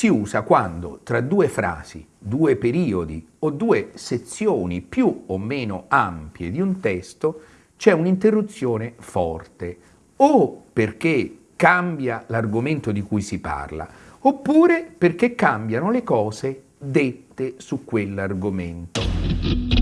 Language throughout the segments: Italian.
si usa quando tra due frasi, due periodi o due sezioni più o meno ampie di un testo c'è un'interruzione forte o perché cambia l'argomento di cui si parla oppure perché cambiano le cose dette su quell'argomento.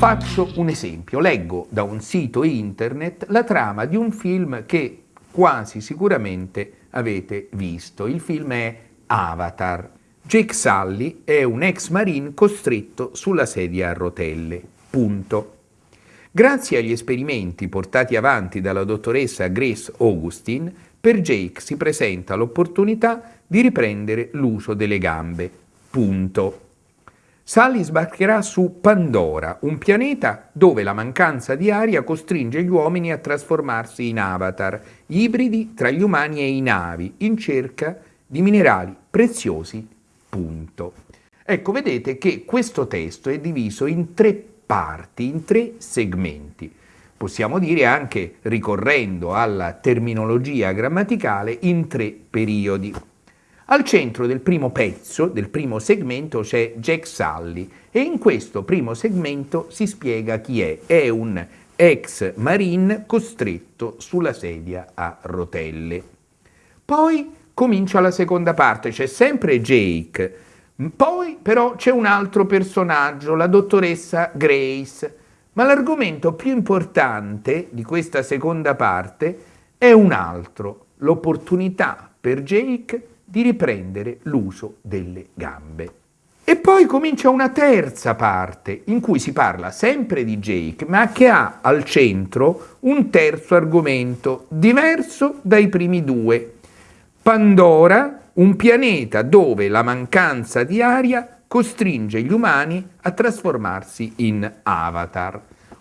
Faccio un esempio, leggo da un sito internet la trama di un film che quasi sicuramente avete visto. Il film è Avatar. Jake Sully è un ex marine costretto sulla sedia a rotelle. Punto. Grazie agli esperimenti portati avanti dalla dottoressa Grace Augustine, per Jake si presenta l'opportunità di riprendere l'uso delle gambe. Punto. Sally sbarcherà su Pandora, un pianeta dove la mancanza di aria costringe gli uomini a trasformarsi in avatar, ibridi tra gli umani e i navi, in cerca di minerali preziosi. Punto. Ecco, vedete che questo testo è diviso in tre parti, in tre segmenti. Possiamo dire anche, ricorrendo alla terminologia grammaticale, in tre periodi. Al centro del primo pezzo, del primo segmento, c'è Jack Sully e in questo primo segmento si spiega chi è. È un ex marine costretto sulla sedia a rotelle. Poi comincia la seconda parte, c'è sempre Jake, poi però c'è un altro personaggio, la dottoressa Grace, ma l'argomento più importante di questa seconda parte è un altro, l'opportunità per Jake di riprendere l'uso delle gambe. E poi comincia una terza parte in cui si parla sempre di Jake, ma che ha al centro un terzo argomento diverso dai primi due. Pandora, un pianeta dove la mancanza di aria costringe gli umani a trasformarsi in avatar.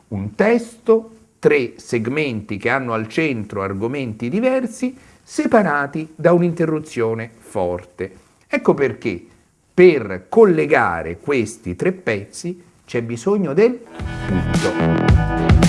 Un testo, tre segmenti che hanno al centro argomenti diversi, separati da un'interruzione forte. Ecco perché per collegare questi tre pezzi c'è bisogno del punto.